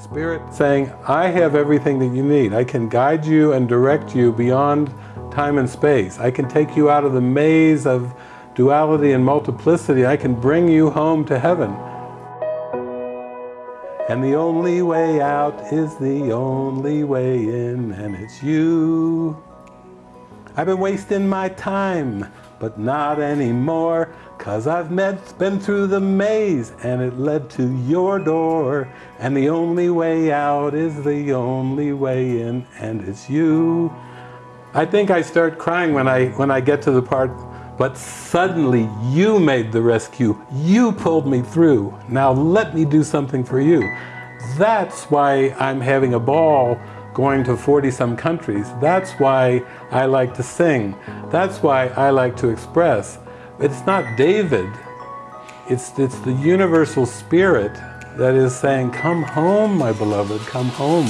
Spirit saying, I have everything that you need. I can guide you and direct you beyond time and space. I can take you out of the maze of duality and multiplicity. I can bring you home to heaven. And the only way out is the only way in, and it's you. I've been wasting my time, but not anymore, cause I've met, been through the maze, and it led to your door. And the only way out is the only way in, and it's you. I think I start crying when I, when I get to the part, but suddenly you made the rescue. You pulled me through. Now let me do something for you. That's why I'm having a ball going to 40 some countries. That's why I like to sing. That's why I like to express. It's not David. It's, it's the universal spirit that is saying, come home, my beloved, come home.